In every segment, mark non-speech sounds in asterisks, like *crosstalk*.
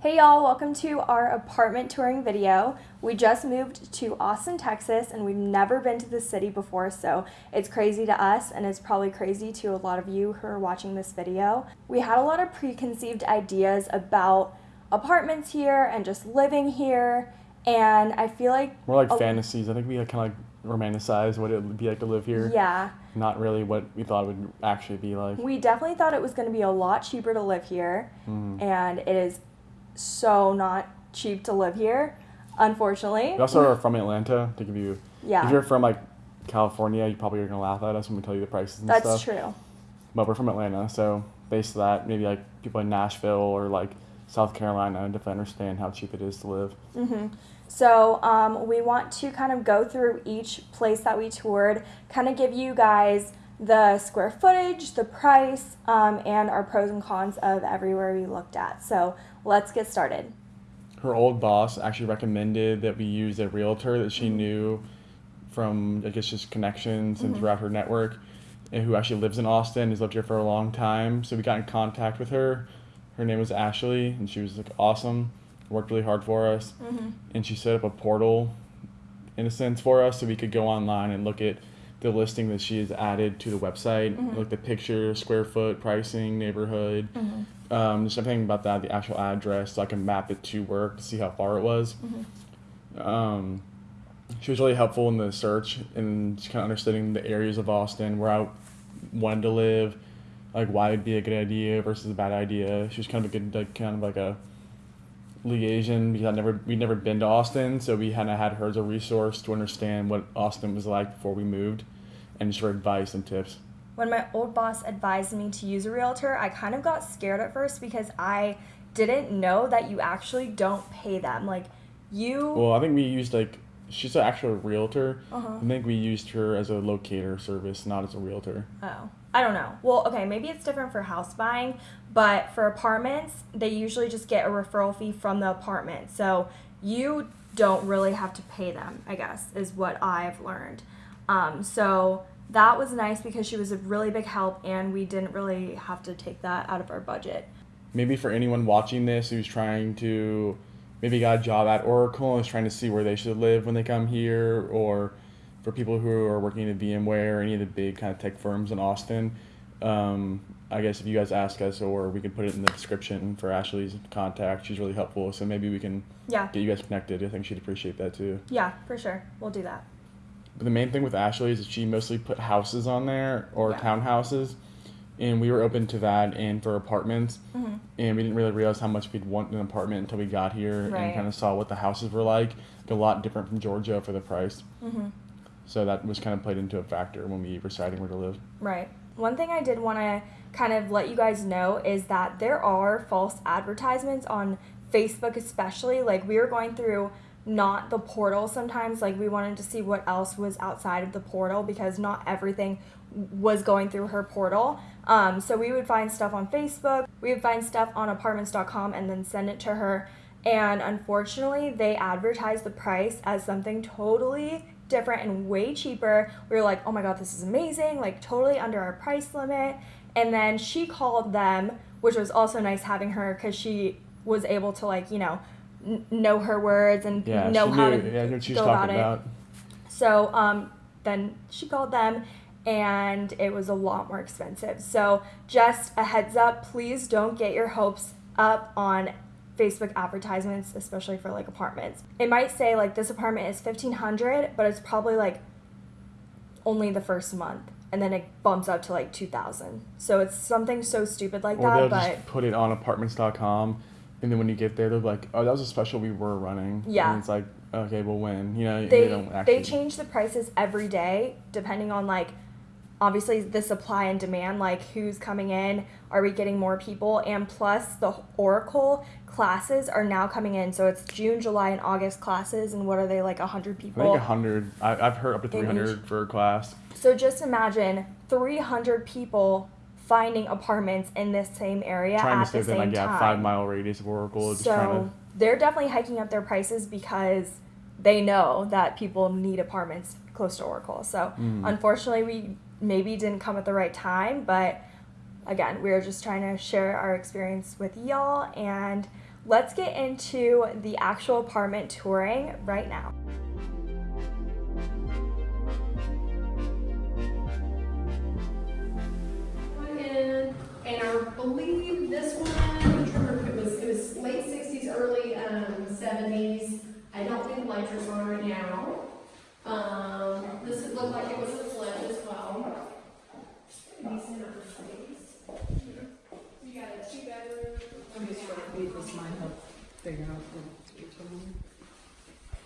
Hey y'all, welcome to our apartment touring video. We just moved to Austin, Texas, and we've never been to the city before, so it's crazy to us and it's probably crazy to a lot of you who are watching this video. We had a lot of preconceived ideas about apartments here and just living here, and I feel like More like a- fantasies. I think we kind of like romanticize what it would be like to live here. Yeah, Not really what we thought it would actually be like. we definitely thought it was going to be a lot cheaper to live here, Mhm. and it is so not cheap to live here, unfortunately. We also are from Atlanta. To give you, Yeah. if you're from like California, you probably are gonna laugh at us when we tell you the prices and That's stuff. true. But we're from Atlanta, so based on that, maybe like people in Nashville or like South Carolina definitely understand how cheap it is to live. hmm So um, we want to kind of go through each place that we toured, kind of give you guys the square footage, the price, um, and our pros and cons of everywhere we looked at. So let's get started. Her old boss actually recommended that we use a realtor that she mm-hmm. knew from I guess just connections and mm-hmm. throughout her network, and who actually lives in Austin, has lived here for a long time. So we got in contact with her. Her name was Ashley, and she was like awesome. Worked really hard for us, mm-hmm. and she set up a portal, in a sense, for us, so we could go online and look at the listing that she has added to the website, look at the picture, square foot, pricing, neighborhood, um, just everything about that, the actual address, so I can map it to work to see how far it was. Um, she was really helpful in the search and just kind of understanding the areas of Austin where I wanted to live, like why it'd be a good idea versus a bad idea. She was kind of a good, like kind of like a liaison because I never we'd never been to Austin, so we kind of had her as a resource to understand what Austin was like before we moved, and just for advice and tips. When my old boss advised me to use a realtor, I kind of got scared at first because I didn't know that you actually don't pay them. Like you Well, I think we used like she's an actual realtor. Uh-huh. I think we used her as a locator service, not as a realtor. Oh, I don't know. Well, okay, maybe it's different for house buying, but for apartments, they usually just get a referral fee from the apartment. So you don't really have to pay them, I guess, is what I've learned. Um, so that was nice because she was a really big help and we didn't really have to take that out of our budget. maybe for anyone watching this who's trying to maybe got a job at Oracle and is trying to see where they should live when they come here, or for people who are working at VMware or any of the big kind of tech firms in Austin. Um, I guess if you guys ask us, or we can put it in the description for Ashley's contact. She's really helpful, so maybe we can Yeah, get you guys connected. I think she'd appreciate that too. yeah, for sure. We'll do that. But the main thing with Ashley is that she mostly put houses on there or Yeah. townhouses, and we were open to that and for apartments. hmm And we didn't really realize how much we'd want an apartment until we got here Right. and kind of saw what the houses were like. A lot different from Georgia for the price. hmm So that was kind of played into a factor when we were deciding where to live. Right. One thing I did want to kind of let you guys know is that there are false advertisements on Facebook, especially. Like, we were going through not the portal sometimes, like, we wanted to see what else was outside of the portal because not everything was going through her portal. Um, so, we would find stuff on Facebook, we would find stuff on apartments.com and then send it to her. And unfortunately, they advertised the price as something totally different and way cheaper. We were like, oh my god, this is amazing, like totally under our price limit. And then she called them, which was also nice having her because she was able to, like, you know, n- know her words and Yeah, know how knew to yeah, what she go talking about it. about. So um, then she called them and it was a lot more expensive. So just a heads up, please don't get your hopes up on Facebook advertisements, especially for like apartments. It might say like this apartment is 1500, but it's probably like only the first month and then it bumps up to like 2000. So it's something so stupid like Or that, they'll but just put it on apartments.com. And then when you get there, they're like, oh, that was a special we were running. Yeah. And it's like, okay, well, when? You know, they don't actually. they change the prices every day depending on like obviously the supply and demand like who's coming in are we getting more people and plus the oracle classes are now coming in so it's june july and august classes and what are they like 100 I people think 100. I, I've heard up to In each- 300 for a class. so just imagine 300 people finding apartments in this same area Trying at to stay within like, yeah, five mile radius of Oracle. So to. they're definitely hiking up their prices because they know that people need apartments close to Oracle. So Mm. unfortunately, we maybe didn't come at the right time, but again, we are just trying to share our experience with y'all and let's get into the actual apartment touring right now. In, and I believe this one, it was, it was late sixties, early, um, seventies. I don't think electric's on right now. Um, this would look like it was a flip as well. Decent amount of space. You got a two bedroom. I'm just trying to read this might help figure out what you're telling me.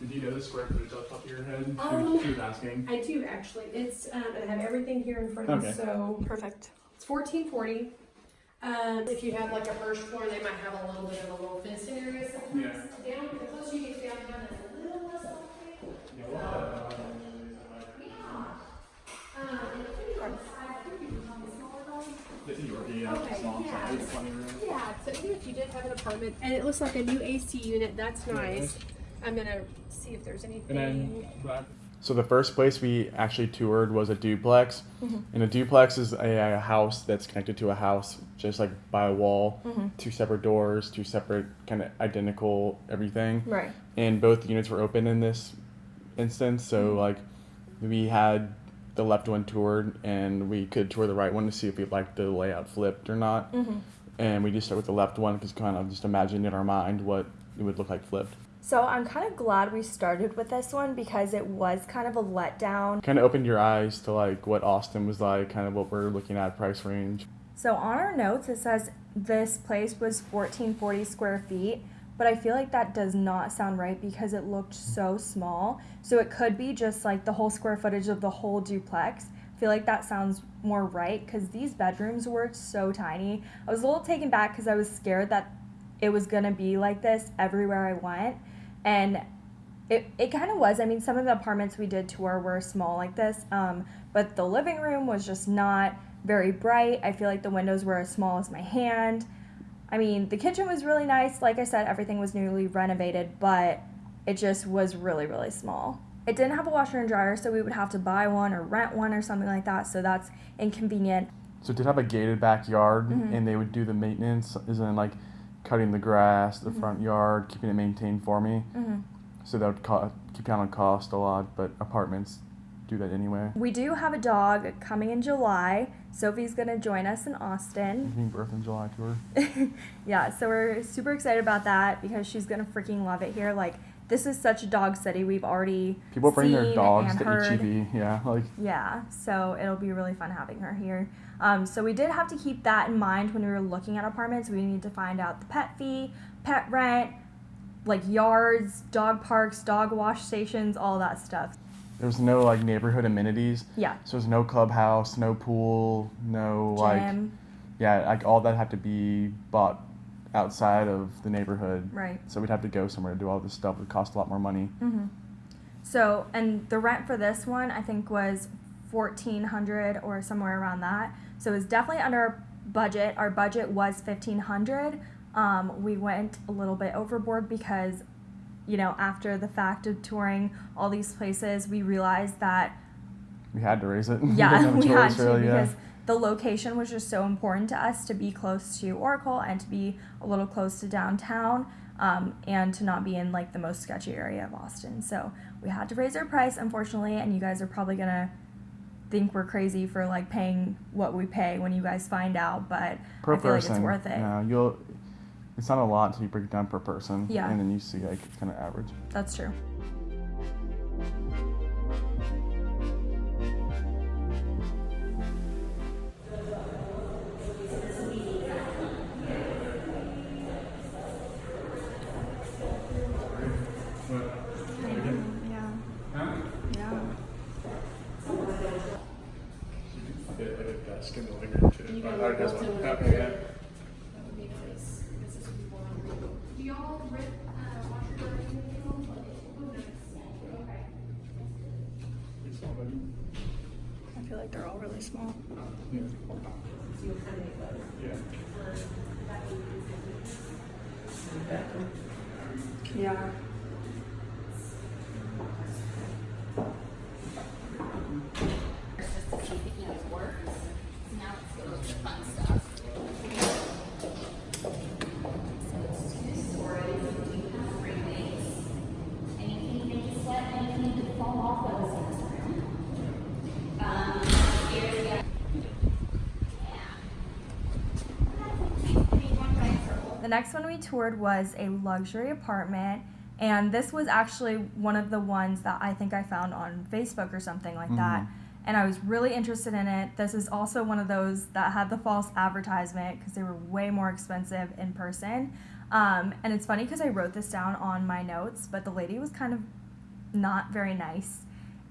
Did you know the square footage off the top of your head? Um, she was asking. I do actually, it's, um, I have everything here in front of me, so Perfect. It's fourteen forty. Um, if you have like a first floor, they might have a little bit of a little fencing area sometimes. Down, the closer you get downtown, it's a little less open. Yeah. Um, and it could be on the side, it could be on the smaller. Okay, yeah. Yeah, so even if you did have an apartment, and it looks like a new AC unit, that's nice. I'm gonna see if there's anything. So the first place we actually toured was a duplex, mm-hmm. and a duplex is a, a house that's connected to a house, just like by a wall, mm-hmm. two separate doors, two separate kind of identical everything, Right. and both units were open in this instance. So mm-hmm. like, we had the left one toured, and we could tour the right one to see if we liked the layout flipped or not. And we just start with the left one because kind of just imagine in our mind what it would look like flipped. So I'm kind of glad we started with this one because it was kind of a letdown. kind of opened your eyes to like what Austin was like, kind of what we're looking at price range. So on our notes, it says this place was 1440 square feet, but I feel like that does not sound right because it looked so small. So it could be just like the whole square footage of the whole duplex. I feel like that sounds more right because these bedrooms were so tiny. I was a little taken back because I was scared that it was gonna be like this everywhere I went, and it, it kind of was. I mean, some of the apartments we did tour were small like this, um, but the living room was just not very bright. I feel like the windows were as small as my hand. I mean, the kitchen was really nice. Like I said, everything was newly renovated, but it just was really, really small. It didn't have a washer and dryer, so we would have to buy one or rent one or something like that, so that's inconvenient. So it did have a gated backyard, Mhm. and they would do the maintenance, as in like cutting the grass, the Mhm. front yard, keeping it maintained for me. hmm So that would co- keep down on cost a lot, but apartments do that anyway. We do have a dog coming in July. Sophie's gonna join us in Austin. Giving birth in July tour. *laughs* yeah, so we're super excited about that because she's gonna freaking love it here. Like this is such a dog city. We've already People bring their dogs to heard. HEB. Yeah, like Yeah, so it'll be really fun having her here. Um, so we did have to keep that in mind when we were looking at apartments. We need to find out the pet fee, pet rent, like yards, dog parks, dog wash stations, all that stuff. there's no like neighborhood amenities. Yeah, So there's no clubhouse, no pool, no like gym, yeah, like all that had to be bought outside of the neighborhood. right. So we'd have to go somewhere to do all this stuff. It would cost a lot more money. hmm So, and the rent for this one, I think, was fourteen hundred or somewhere around that. So it was definitely under our budget. Our budget was fifteen hundred. Um, we went a little bit overboard because, you know, after the fact of touring all these places, we realized that We had to raise it. *laughs* yeah, a *laughs* we had to really, yeah. The location was just so important to us to be close to Oracle and to be a little close to downtown um, and to not be in like the most sketchy area of Austin. So we had to raise our price, unfortunately, and you guys are probably gonna think we're crazy for like paying what we pay when you guys find out, but per I feel like it's worth it. Yeah, you'll. It's not a lot until you break it down per person. Yeah. And then you see like it's kind of average. That's true. Next one we toured was a luxury apartment, and this was actually one of the ones that I think I found on Facebook or something like that. And I was really interested in it. This is also one of those that had the false advertisement because they were way more expensive in person. Um, and it's funny because I wrote this down on my notes, but the lady was kind of not very nice.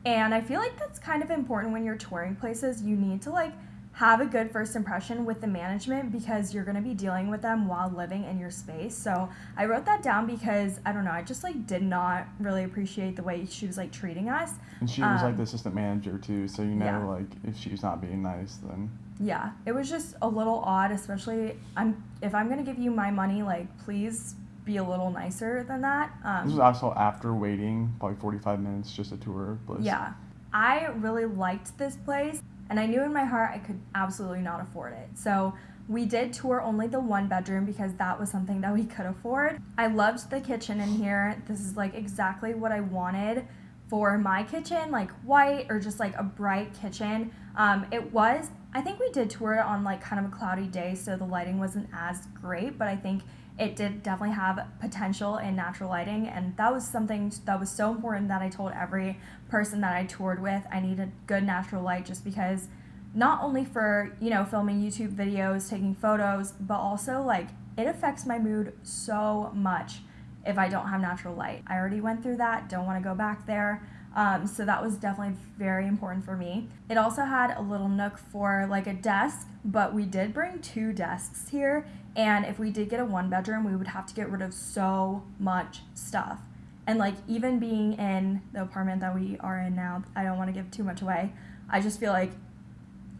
And I feel like that's kind of important when you're touring places. You need to like have a good first impression with the management because you're going to be dealing with them while living in your space. So I wrote that down because I don't know, I just like did not really appreciate the way she was like treating us. And she was like Um, the assistant manager too, so you know, yeah. like if she's not being nice, then Yeah, it was just a little odd, especially I'm if I'm going to give you my money, like please be a little nicer than that. Um, this was also after waiting probably 45 minutes just to tour. Bliss. Yeah. I really liked this place, and I knew in my heart I could absolutely not afford it. So we did tour only the one bedroom because that was something that we could afford. I loved the kitchen in here. This is like exactly what I wanted for my kitchen, like white or just like a bright kitchen. Um, it was, I think we did tour it on like kind of a cloudy day, so the lighting wasn't as great, but I think it did definitely have potential in natural lighting and that was something that was so important that i told every person that i toured with i needed good natural light just because not only for you know filming youtube videos taking photos but also like it affects my mood so much if i don't have natural light. I already went through that don't want to go back there um, so that was definitely very important for me it also had a little nook for like a desk but we did bring two desks here and if we did get a one bedroom, we would have to get rid of so much stuff. And like even being in the apartment that we are in now, I don't want to give too much away. I just feel like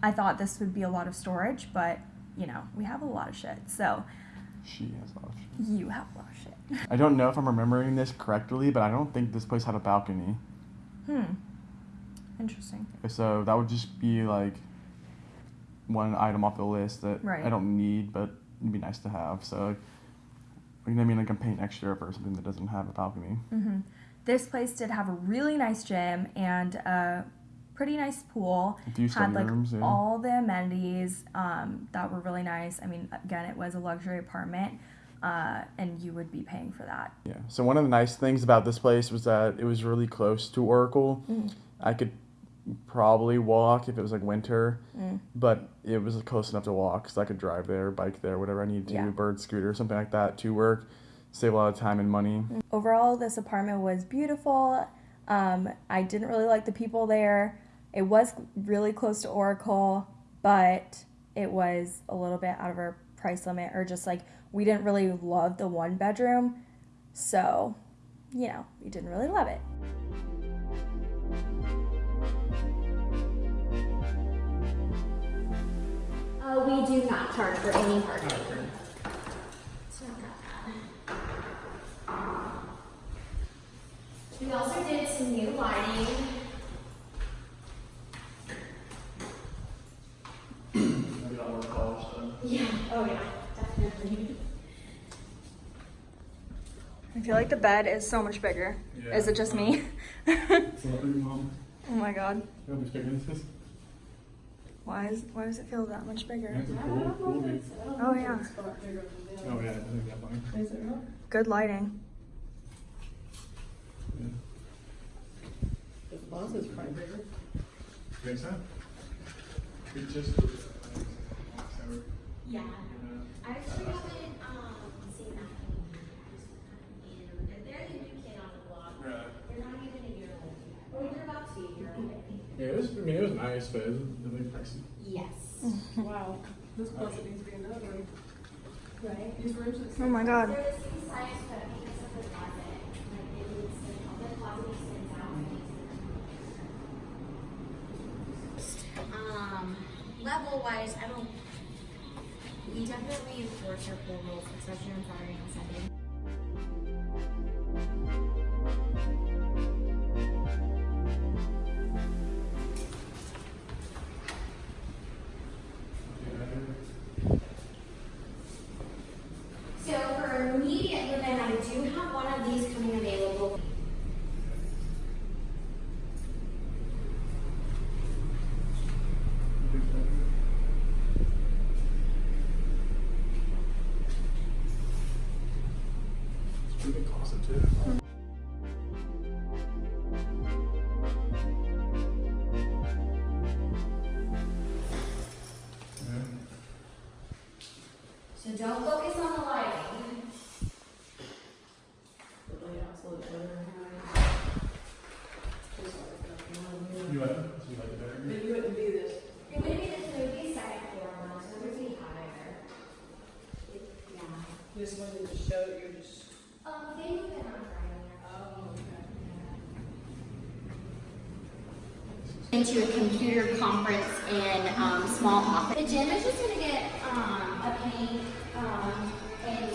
I thought this would be a lot of storage, but you know, we have a lot of shit. So She has a lot of shit. you have a lot of shit. I don't know if I'm remembering this correctly, but I don't think this place had a balcony. Hmm. Interesting. So that would just be like one item off the list that Right. I don't need, but it'd be nice to have. So, you know I mean? Like I'm paying extra for something that doesn't have a balcony. hmm This place did have a really nice gym and a pretty nice pool. Had like rooms, yeah. all the amenities um, that were really nice. I mean, again, it was a luxury apartment, uh, and you would be paying for that. Yeah. So one of the nice things about this place was that it was really close to Oracle. Mm. I could probably walk if it was like winter, Mm. but it was close enough to walk, so I could drive there, bike there, whatever I needed to, Yeah. bird scooter, something like that to work, save a lot of time and money. Overall, this apartment was beautiful. Um, I didn't really like the people there. It was really close to Oracle, but it was a little bit out of our price limit, or just like we didn't really love the one bedroom. So, you know, we didn't really love it. Uh, we do not charge for any parking. We also did some new lighting. Yeah, oh yeah, definitely. I feel like the bed is so much bigger. Is it just me? oh my god. Why is why does it feel that much bigger? Oh yeah. Oh yeah, I think that one. Is it real? Good lighting. The boss is probably bigger. Think so? It just. Yeah. I actually haven't, um, seen that in, they're the new kid on the block. They're not even a year old yet. Well, they're about to be a year old, I think. Yeah, it was. I mean, it was nice, but it was really pricey. Yes. Wow, this closet needs to be another room. Right? These rooms are Oh my god. They're the but because of the closet, like, it needs to, the closet extends out. and needs to- Um, level wise, I don't, we definitely enforce our pool rules, especially on Saturday and Sunday. Into a computer conference in um, small office. The gym is just gonna get um, a paint um, and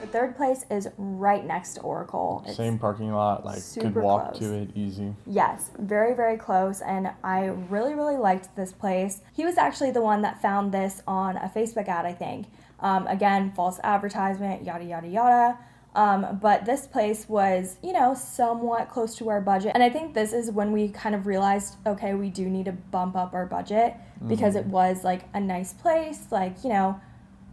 The third place is right next to Oracle. It's- Same parking lot, like could super walk close. to it easy. Yes, very, very close. And I really, really liked this place. He was actually the one that found this on a Facebook ad, I think. Um, again, false advertisement, yada, yada, yada. Um, but this place was, you know, somewhat close to our budget. And I think this is when we kind of realized, okay, we do need to bump up our budget because it was like a nice place, like, you know,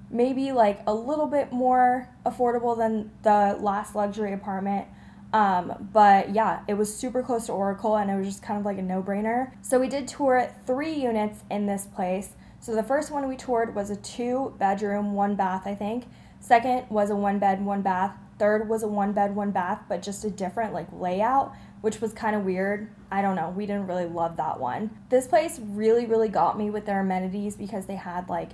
maybe like a little bit more affordable than the last luxury apartment. Um, but yeah, it was super close to Oracle and it was just kind of like a no brainer. So we did tour three units in this place. So the first one we toured was a two bedroom, one bath, I think. Second was a one bed, one bath. Third was a one bed, one bath, but just a different like layout, which was kind of weird. I don't know. We didn't really love that one. This place really, really got me with their amenities because they had like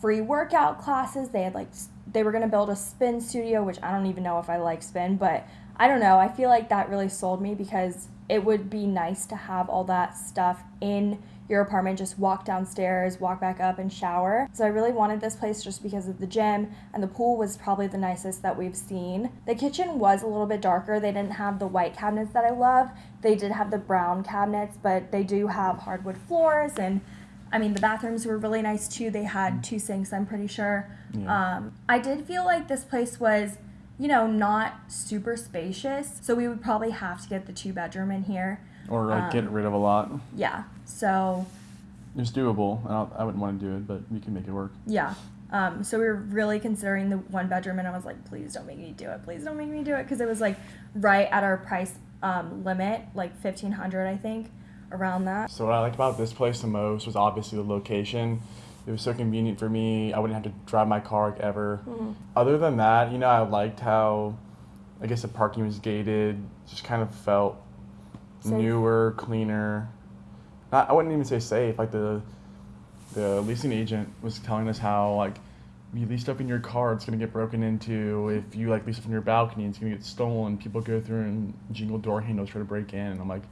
free workout classes. They had like they were gonna build a spin studio, which I don't even know if I like spin, but I don't know. I feel like that really sold me because it would be nice to have all that stuff in your apartment. Just walk downstairs, walk back up, and shower. So I really wanted this place just because of the gym and the pool was probably the nicest that we've seen. The kitchen was a little bit darker. They didn't have the white cabinets that I love. They did have the brown cabinets, but they do have hardwood floors and I mean, the bathrooms were really nice too. They had two sinks, I'm pretty sure. Yeah. Um, I did feel like this place was, you know, not super spacious. So we would probably have to get the two bedroom in here. Or like get Um, rid of a lot. Yeah. So, It's doable. I, don't, I wouldn't want to do it, but we can make it work. yeah. Um, so we were really considering the one bedroom, and I was like, please don't make me do it. Please don't make me do it. Because it was like right at our price um, limit, like 1500 I think, around that. So what I liked about this place the most was obviously the location. It was so convenient for me. I wouldn't have to drive my car like ever. Other than that, you know, I liked how, I guess the parking was gated. Just kind of felt Safe. newer, cleaner. Not, I wouldn't even say safe. Like the, the leasing agent was telling us how like, you lease stuff in your car, it's gonna get broken into. If you like lease it from your balcony, it's gonna get stolen. People go through and jingle door handles try to break in. And I'm like,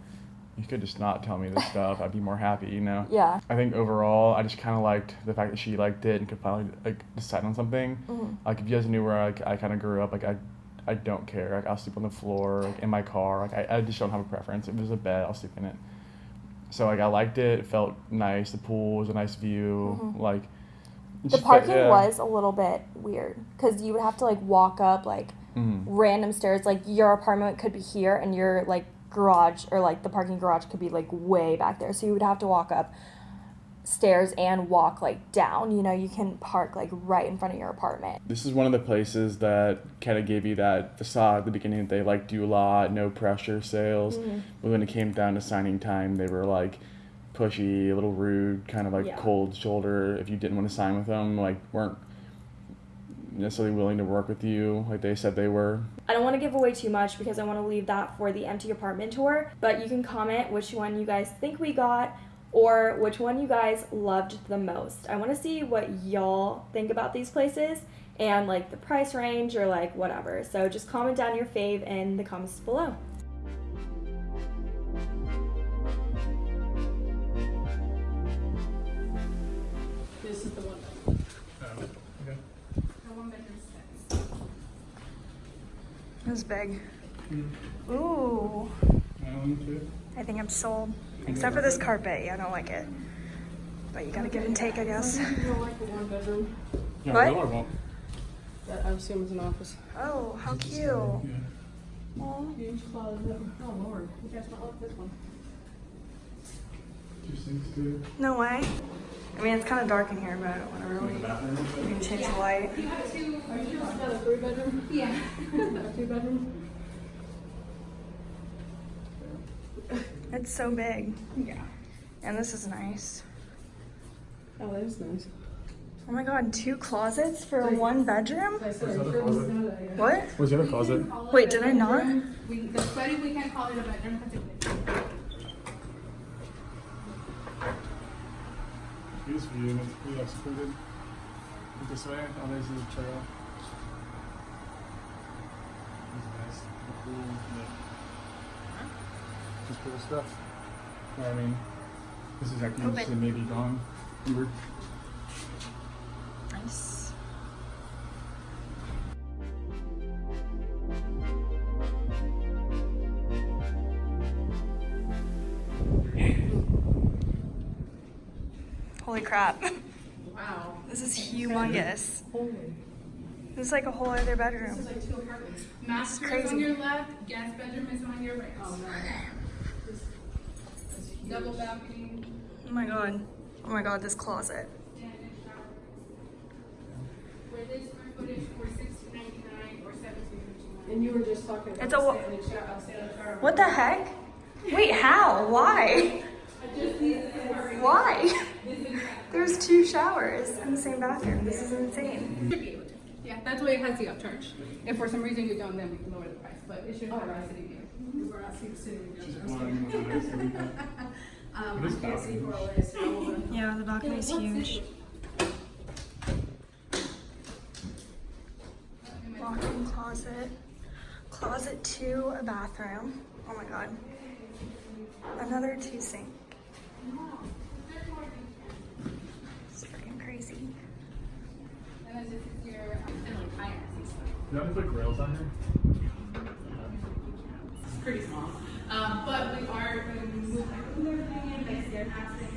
you could just not tell me this *laughs* stuff. I'd be more happy, you know. Yeah. I think overall, I just kind of liked the fact that she liked it and could finally like decide on something. Mhm. Like if you guys knew where like, I kind of grew up, like I, I don't care. Like I'll sleep on the floor, like in my car. Like I, I just don't have a preference. If there's a bed, I'll sleep in it. So like I liked it. It felt nice. The pool was a nice view. Mhm. Like The parking yeah. was a little bit weird because you would have to like walk up like Mhm. random stairs. Like your apartment could be here and your like garage or like the parking garage could be like way back there. So you would have to walk up stairs and walk like down. You know, you can park like right in front of your apartment. This is one of the places that kind of gave you that facade at the beginning. They liked you a lot, no pressure sales. Mm-hmm. But when it came down to signing time, they were like pushy, a little rude, kind of like Yeah. cold shoulder. If you didn't want to sign with them, like weren't necessarily willing to work with you like they said they were. I don't want to give away too much because I want to leave that for the empty apartment tour. But you can comment which one you guys think we got or which one you guys loved the most. I want to see what y'all think about these places and like the price range or like whatever. So just comment down your fave in the comments below. This is the one. the one bedroom six. It was big. Ooh. I think I'm sold. Except for this carpet. Yeah, I don't like it. But you gotta give and take, I guess. You don't like the one bedroom? Yeah, What? no, I won't. That I assume is an office. Oh, how cute. Aw. Huge closet. Oh lord, you guys not like this one. Two sinks too. No way. I mean, it's kind of dark in here, but whatever. We, we can change the light. You got two, are you got a three bedroom? Yeah. *laughs* A two bedroom? It's so big. Yeah. And this is nice. Oh, that is nice. Oh my god, two closets for one bedroom? I said, that a closet? What? What's the other closet? Wait, did I not? We, the study, we can't call it a bedroom because. This view, and it's pretty like secluded. Look this way. Oh, there's the trail. This is nice. The pool, yeah. Just cool stuff. Yeah, I mean, this is actually just maybe gone. Weird. Nice. Holy crap. *laughs* Wow. This is humongous. holy. This is like a whole other bedroom. This is like two apartments. Master is on your left, guest bedroom is on your right. Oh, no. This- that's huge. Double balcony. Oh my god. Oh my god, this closet. and shower. Where this square footage for sixteen ninety-nine or seventeen fifty-one. And you were just talking about It's a shower. Uh, what the heck? Wait, how? Why? Why? *laughs* There's two showers in the same bathroom. This is insane. Should be able to. Yeah, that's why it has the upcharge. If for some reason you don't, then we can lower the price, but it should have a city view. We were asking the city. Just one with a nice view. *laughs* Um, I can't see balcony. for all this. How will the- Yeah, the balcony's huge. Walk-in closet. Closet two, a bathroom. Oh my god. Another two sink. It's freaking crazy. And then this is your, um, and like higher, You have to put grills on here? It's pretty small. Um, but we are, going to move everything in, like, stair access,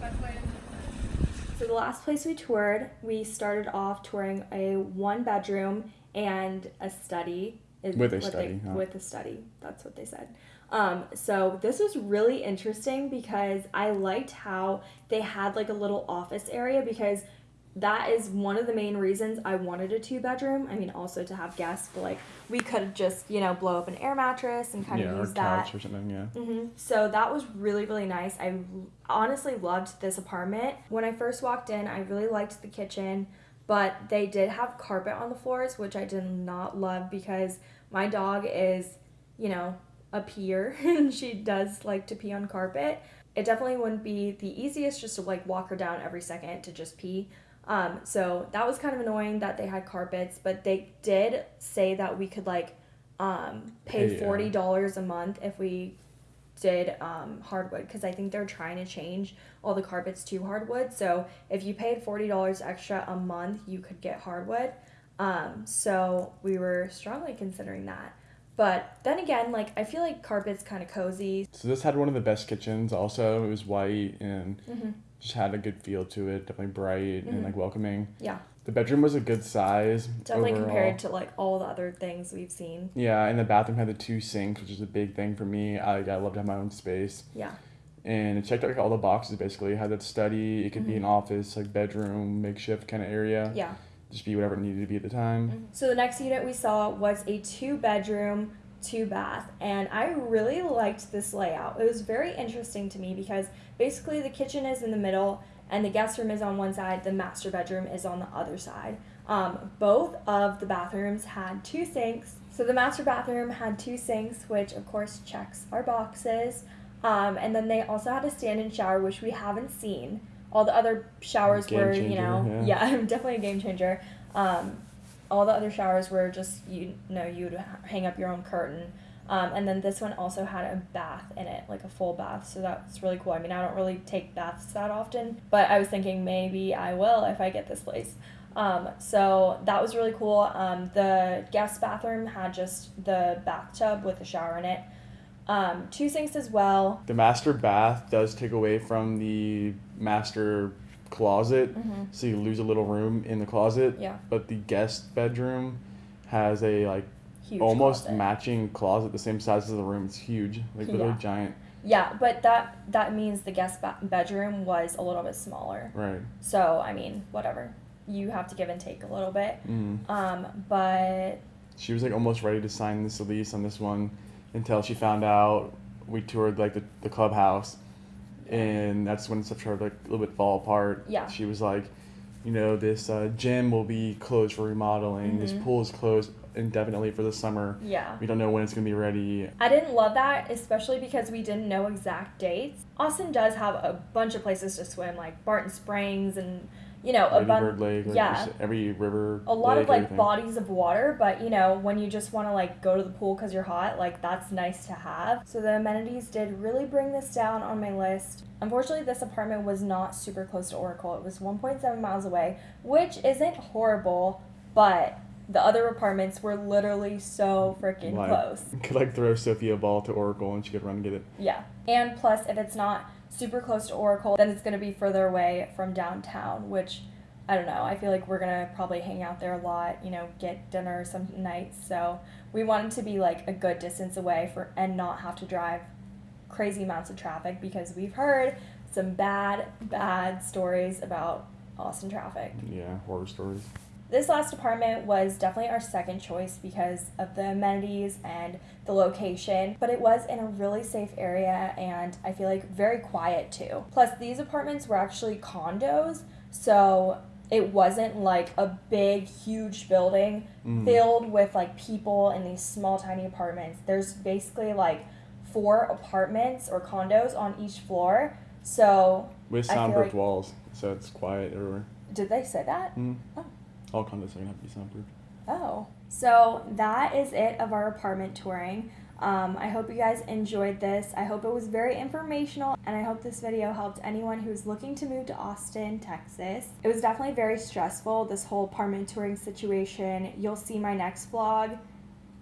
that's why it's So the last place we toured, we started off touring a one bedroom and a study. is With a what they- study, huh? With a study. That's what they said. Um, so this was really interesting because I liked how they had like a little office area because that is one of the main reasons I wanted a two bedroom. I mean, also to have guests, but like we could just, you know, blow up an air mattress and kind yeah, of use that. couch or something, yeah. hmm So that was really, really nice. I honestly loved this apartment. When I first walked in, I really liked the kitchen, but they did have carpet on the floors, which I did not love because my dog is, you know, a peer *laughs* and she does like to pee on carpet. It definitely wouldn't be the easiest just to like walk her down every second to just pee. Um, so that was kind of annoying that they had carpets, but they did say that we could like um, pay yeah. forty dollars a month if we did um, hardwood because I think they're trying to change all the carpets to hardwood. So if you paid forty dollars extra a month, you could get hardwood. Um, so we were strongly considering that. But then again, like I feel like carpet's kind of cozy. So this had one of the best kitchens. Also, it was white and Mhm. Just had a good feel to it. Definitely bright Mhm. and like welcoming. Yeah, The bedroom was a good size. definitely overall. compared to like all the other things we've seen. Yeah, and the bathroom had the two sinks, which is a big thing for me. I I love to have my own space. Yeah. And it checked like all the boxes basically. It had that study. It could be an office, like bedroom, makeshift kind of area. Mm-hmm. Yeah. Just be whatever it needed to be at the time. So the next unit we saw was a two bedroom, two bath, and I really liked this layout. It was very interesting to me because basically the kitchen is in the middle and the guest room is on one side, the master bedroom is on the other side. Um, both of the bathrooms had two sinks. So the master bathroom had two sinks, which of course checks our boxes. Um, and then they also had a stand-in shower, which we haven't seen. All the other showers Game were, you know, yeah. yeah, *laughs* definitely a game changer. Um, all the other showers were just you know you'd hang up your own curtain. Um, and then this one also had a bath in it like a full bath so that's really cool. I mean i don't really take baths that often but i was thinking maybe i will if i get this place. Um, so that was really cool. Um, the guest bathroom had just the bathtub with a shower in it. Um, two sinks as well. The master bath does take away from the master closet, Mhm. so you lose a little room in the closet. yeah But the guest bedroom has a like huge almost closet. matching closet, the same size as the room. It's huge, like literally Yeah. giant. Yeah, but that that means the guest ba- bedroom was a little bit smaller. Right. So I mean, whatever. You have to give and take a little bit. Mm. Um, but She was like almost ready to sign this lease on this one until she found out we toured like the, the clubhouse and that's when stuff started like a little bit fall apart. Yeah. She was like, you know, this uh, gym will be closed for remodeling. This Mhm. pool is closed indefinitely for the summer. yeah. We don't know when it's gonna be ready. I didn't love that, especially because we didn't know exact dates. Austin does have a bunch of places to swim, like Barton Springs and you know a bunch. Lake, like yeah. every river. a lot lake, of like everything. bodies of water, but you know, when you just want to like go to the pool because you're hot, like that's nice to have. So the amenities did really bring this down on my list. Unfortunately, this apartment was not super close to Oracle. It was 1.7 miles away, which isn't horrible, but the other apartments were literally so freaking Like, close. *laughs* Could like throw Sophia a ball to Oracle and she could run and get it. Yeah. And plus, if it's not super close to Oracle, then it's going to be further away from downtown, which I don't know. I feel like we're going to probably hang out there a lot, you know, get dinner some nights. So we wanted to be like a good distance away for and not have to drive crazy amounts of traffic because we've heard some bad, bad stories about Austin traffic. Yeah, horror stories. This last apartment was definitely our second choice because of the amenities and the location, but it was in a really safe area and I feel like very quiet too. Plus, these apartments were actually condos, so it wasn't like a big, huge building Mm. filled with like people in these small, tiny apartments. There's basically like four apartments or condos on each floor. So, With soundproof like- walls, so it's quiet everywhere. did they say that? Mm. Oh. All condos are gonna have to be soundproof. Oh. So that is it of our apartment touring. Um, I hope you guys enjoyed this. I hope it was very informational, and I hope this video helped anyone who's looking to move to Austin, Texas. It was definitely very stressful, this whole apartment touring situation. You'll see my next vlog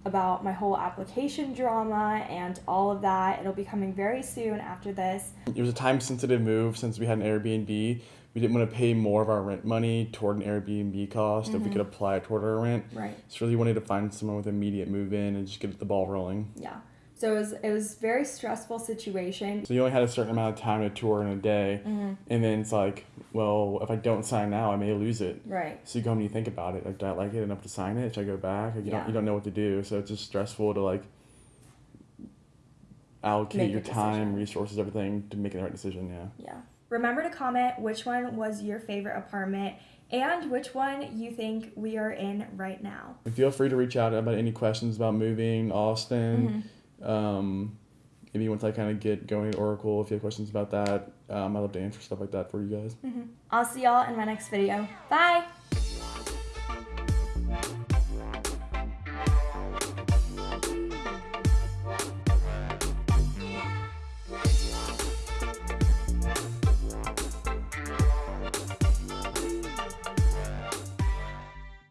about my whole application drama and all of that. It'll be coming very soon after this. It was a time sensitive move since we had an Airbnb. We didn't want to pay more of our rent money toward an Airbnb cost if we could apply it toward our rent. Right. So really wanted to find someone with immediate move in and just get the ball rolling. Yeah. So it was it was very stressful situation. So you only had a certain amount of time to tour in a day, Mm-hmm. and then it's like, well, if I don't sign now, I may lose it. Right. So you go home and you think about it. Like, do I like it enough to sign it? Should I go back? Like, you Yeah. don't you don't know what to do. So it's just stressful to like allocate Make your time, decision. resources, everything to make the right decision. Yeah. Yeah. Remember to comment which one was your favorite apartment and which one you think we are in right now. And feel free to reach out about any questions about moving Austin. Um, maybe once I kind of get going at Oracle, if you have questions about that, um, I'd love to answer stuff like that for you guys. I'll see y'all in my next video. Bye!